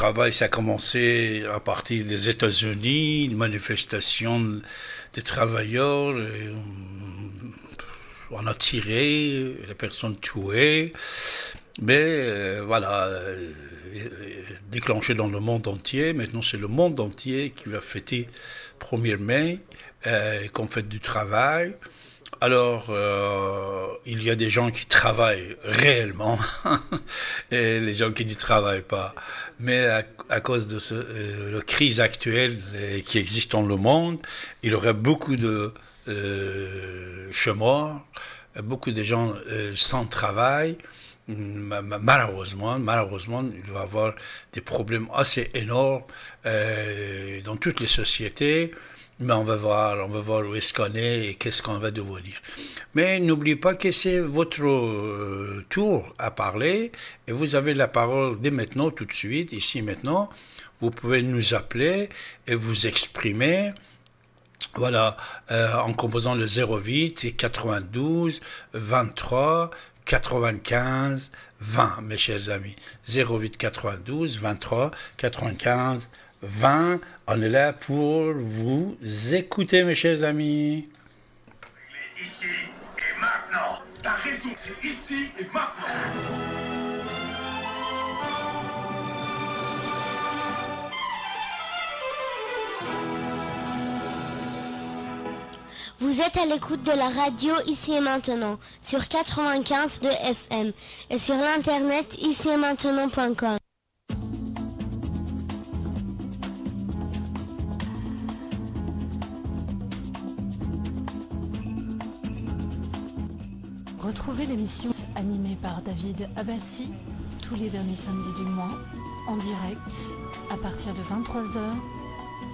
travail, ça a commencé à partir des États-Unis, une manifestation des travailleurs. on a tiré, les personnes tuées. Mais voilà, déclenché dans le monde entier. Maintenant, c'est le monde entier qui va fêter 1er mai euh, comme fête du travail. Alors, euh, il y a des gens qui travaillent réellement et les gens qui ne travaillent pas. Mais à, cause de euh, la crise actuelle qui existe dans le monde, il y aurait beaucoup de euh, chômeurs, beaucoup de gens sans travail malheureusement, malheureusement, il va y avoir des problèmes assez énormes euh, dans toutes les sociétés. Mais on va voir, on va voir où est-ce qu'on est et qu'est-ce qu'on va devenir. Mais n'oubliez pas que c'est votre euh, tour à parler et vous avez la parole dès maintenant, tout de suite, ici maintenant. Vous pouvez nous appeler et vous exprimer. Voilà, euh, en composant le 08 et 92 23 95 20, mes chers amis. 08 92 23 95 20. On est là pour vous écouter, mes chers amis. Il est ici et maintenant. T'as raison, c'est ici et maintenant. Vous êtes à l'écoute de la radio ici et maintenant sur 95 de FM et sur l'internet ici et maintenant.com. Retrouvez l'émission animée par David Abbassi tous les derniers samedis du mois en direct à partir de 23h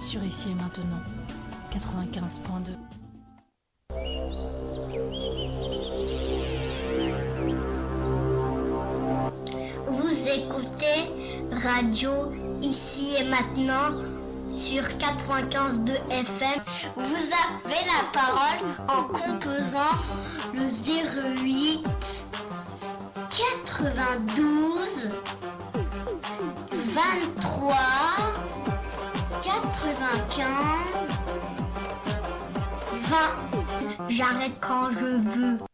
sur ici et maintenant 95.2. radio ici et maintenant sur 95.2 FM. Vous avez la parole en composant le 08 92 23 95 20. J'arrête quand je veux.